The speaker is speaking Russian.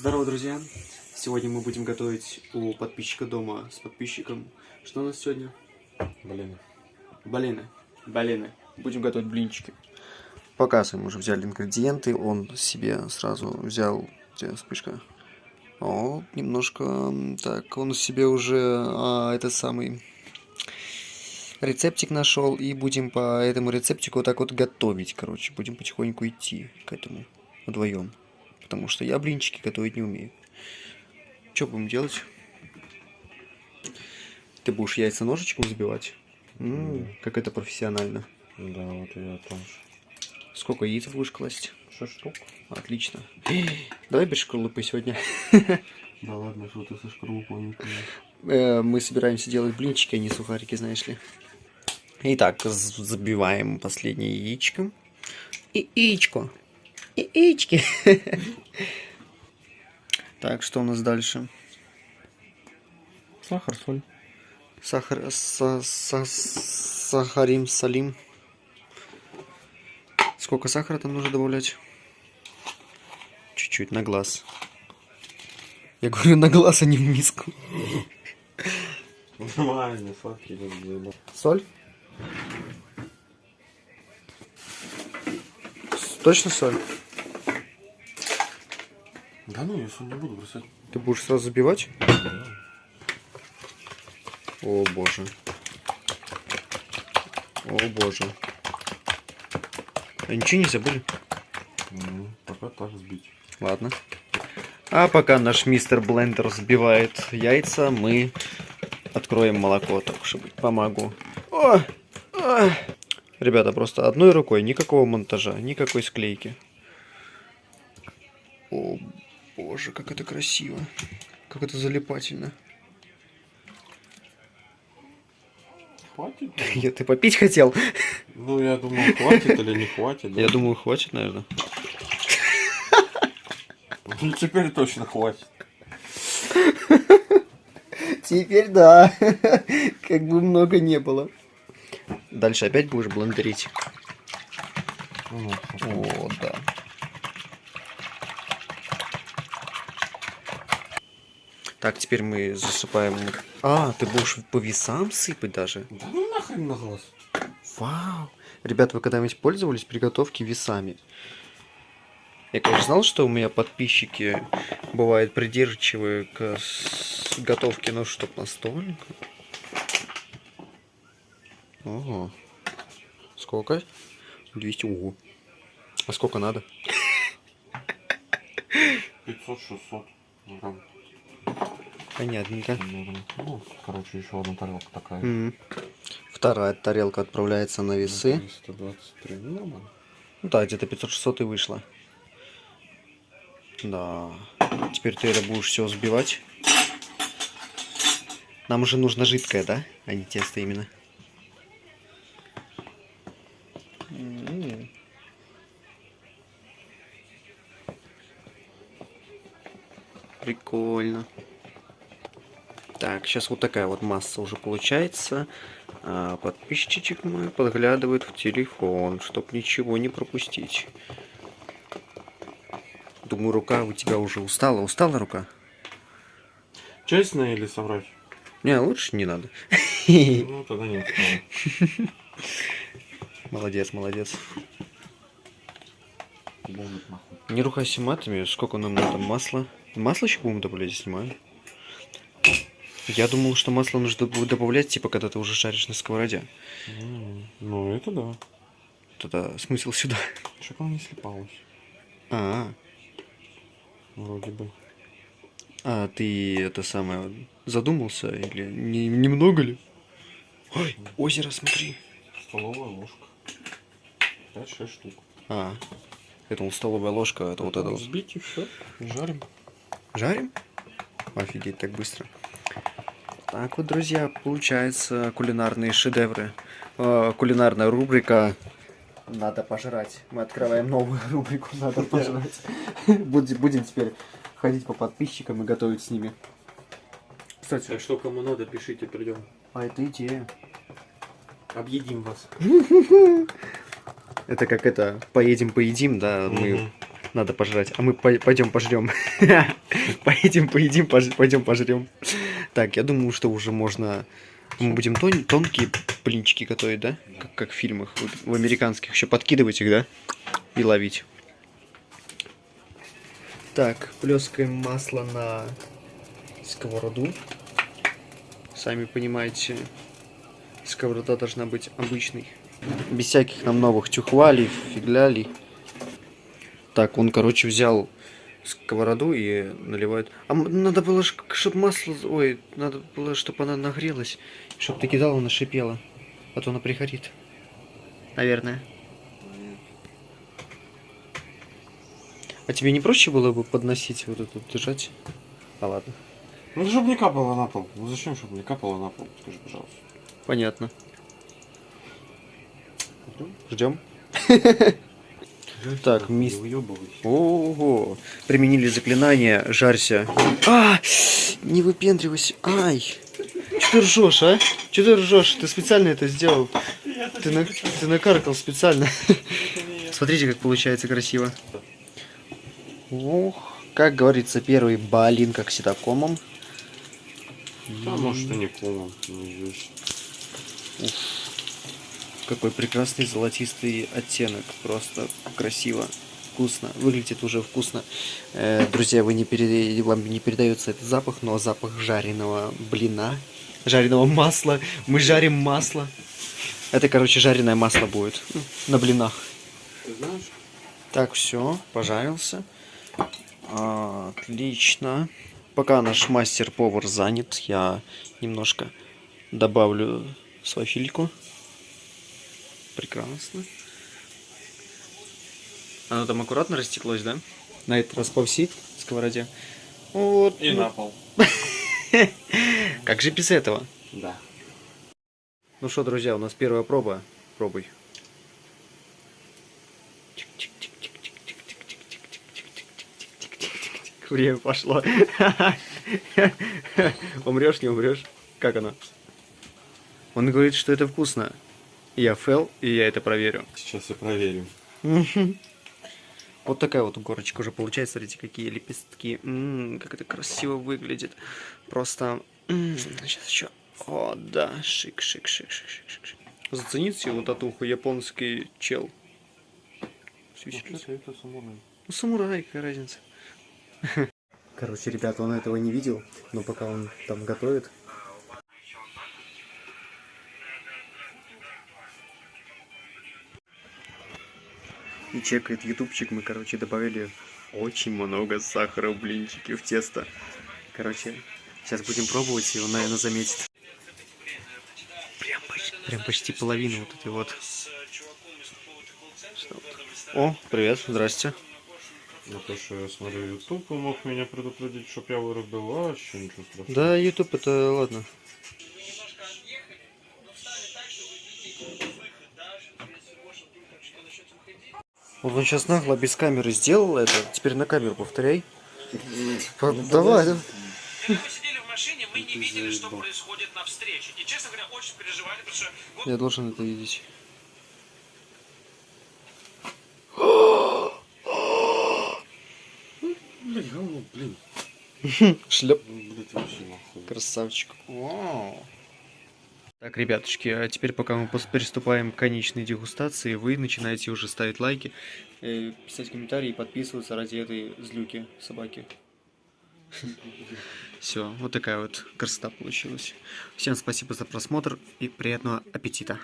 Здорово, друзья! Сегодня мы будем готовить у подписчика дома с подписчиком. Что у нас сегодня? Блин. Блины. Блины. Будем готовить блинчики. Показываем, уже взяли ингредиенты. Он себе сразу взял... Где вспышка? О, немножко... Так, он себе уже а, этот самый рецептик нашел. И будем по этому рецептику вот так вот готовить, короче. Будем потихоньку идти к этому вдвоем. Потому что я блинчики готовить не умею. Что будем делать? Ты будешь яйца ножичком забивать? М, Мгм. Как это профессионально. Да, вот я тоже. Сколько яиц будешь класть? Шесть штук. Отлично. Давай без шкарлупы сегодня. Да ладно, что ты со шкарлупой Э, Мы собираемся делать блинчики, а не сухарики, знаешь ли. Итак, забиваем последнее яичко. И яичко. И яички. Так, что у нас дальше? Сахар, соль. Сахар, са- са- сахарим, солим. Сколько сахара там нужно добавлять? Чуть-чуть, на глаз. Я говорю на глаз, а не в миску. Нормально, сладкий. Соль? С- Точно соль? Да ну, я соль не буду бросать. Ты будешь сразу забивать? О боже. О боже. А ничего не забыли? Ну, пока так сбить. Ладно. А пока наш мистер Блендер взбивает яйца, мы откроем молоко, так быть помогу. О! О! Ребята, просто одной рукой, никакого монтажа, никакой склейки. О, боже, как это красиво. Как это залипательно. Хватит? Я, ты попить хотел? Ну, я думал, хватит или не хватит. да? Я думаю, хватит, наверное. Ну, теперь точно хватит. Теперь да. Как бы много не было. Дальше опять будешь блендерить. О, да. Так, теперь мы засыпаем... А, ты будешь по весам сыпать даже? Да ну нахрен на глаз. Вау! Ребят, вы когда-нибудь пользовались приготовки весами? Я, конечно, знал, что у меня подписчики бывают придирчивые к готовке, но чтоб настолько. Ого. Сколько? 200. Ого. А сколько надо? 500-600 грамм. Понятненько. наверное. Ну, короче, еще одна тарелка такая. Мгм. Вторая тарелка отправляется на весы. 323. Ну. Ну да, где-то 500-600 и вышло. Да. Теперь ты это будешь все взбивать. Нам уже нужно жидкое, да? А не тесто именно. М. Прикольно. Так, сейчас вот такая вот масса уже получается. А подписчичек мой подглядывает в телефон, чтоб ничего не пропустить. Думаю, рука у тебя уже устала. Устала рука? Честно или соврать? Не, лучше не надо. Ну, тогда нет. Молодец, молодец. Не ругайся матами. Сколько нам надо масла? Масло еще будем добавлять, снимаю. Я думал, что масло нужно будет добавлять, типа, когда ты уже шаришь на сковороде. Ну, это да. Тогда смысл сюда. Чтоб она не слепалась. А, Вроде бы. а ты это самое задумался или не, немного ли? Ой, озеро, смотри. Столовая ложка. 5-6 штук. А, это вот столовая ложка, это вот это вот. Взбить и все. Жарим. Жарим? Офигеть, так быстро. Так вот, друзья, получается кулинарные шедевры. Э, кулинарная рубрика «Надо пожрать». Мы открываем новую рубрику «Надо пожрать». Будем будем теперь ходить по подписчикам и готовить с ними. Кстати, что, кому надо, пишите, придем. а это идея. Объедим вас. Это как это, поедем, поедим, да, мы надо пожрать. А мы пойдем пожрем. Поедем, поедим, пойдем пожрем. Так, я думаю, что уже можно... Мы будем тон тонкие блинчики готовить, да? Как, как в фильмах, в, в американских. Еще подкидывать их, да? И ловить. Так, плескаем масло на сковороду. Сами понимаете, сковорода должна быть обычной. Без всяких нам новых тюхвалей, фиглялей. Так, он, короче, взял сковороду и наливает. А надо было, чтобы масло... Ой, надо было, чтобы она нагрелась. Чтобы ты кидала, она шипела. А то она пригорит. Наверное. А тебе не проще было бы подносить вот эту, держать? А ладно. Ну, чтобы не капало на пол. Ну, зачем, чтобы не капало на пол? Скажи, пожалуйста. Понятно. Ждем. Так, мисс. Ого. Применили заклинание. Жарься. А! Не выпендривайся. Ай! Че ты ржешь, а? Че ты ржешь? Ты специально это сделал. Ты, на... ты накаркал специально. Смотрите, как получается красиво. Ох, как говорится, первый балин как всегда комом. Да, может и не комом, неизвестно. Уф. Какой прекрасный золотистый оттенок. Просто красиво. Вкусно. Выглядит уже вкусно. Э, друзья, вы не перед... вам не передается этот запах, но запах жареного блина. Жареного масла. Мы жарим масло. Это, короче, жареное масло будет. На блинах. Так, все, пожарился. Отлично. Пока наш мастер-повар занят, я немножко добавлю свафильку. Прекрасно. Оно там аккуратно растеклось, да? На этот раз по всей сковороде. Вот. И на пол. Как же без этого? Да. Ну что, друзья, у нас первая проба. Пробуй. Время пошло. Умрешь, не умрешь? Как оно? Он говорит, что это вкусно. Я фэл, и я это проверю. Сейчас я проверю. Вот такая вот горочка уже получается. Смотрите, какие лепестки. М -м, как это красиво выглядит. Просто... М сейчас еще... О, да. Шик, шик, шик, шик, шик, шик. Зацените его татуху. Японский чел. Это самурай. Ну, самурай, какая разница. Короче, ребята, он этого не видел, но пока он там готовит. И чекает ютубчик, мы, короче, добавили очень много сахара в блинчики, в тесто. Короче, сейчас будем пробовать, и он, наверное, заметит. Прям почти, прям почти половину вот этой вот. О, привет, здрасте. На то, что я смотрю YouTube, он мог меня предупредить, чтоб я вырубил, а вообще ничего страшного. Да, YouTube это ладно. Вот он сейчас нагло без камеры сделал это. Теперь на камеру повторяй. По- Давай, да. Мы сидели в машине, мы не видели, что происходит на встрече. И, честно говоря, очень переживали, потому что Я должен это видеть. Блин, говно, блин. Шлеп. Ну, Блять, вообще нахуй. Красавчик. Вау. Так, ребятушки, а теперь пока мы приступаем к конечной дегустации, вы начинаете уже ставить лайки, э, писать комментарии и подписываться ради этой злюки собаки. Все, вот такая вот красота получилась. Всем спасибо за просмотр и приятного аппетита.